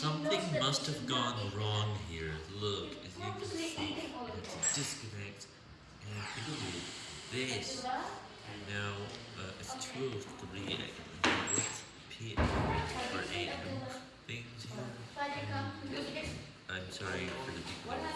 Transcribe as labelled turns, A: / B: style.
A: Something must have gone wrong here. Look, as you can see, it's a disconnect, and it'll do this. Now, uh, it's 2.03 What's PM or AM things here? Um, I'm sorry for the people.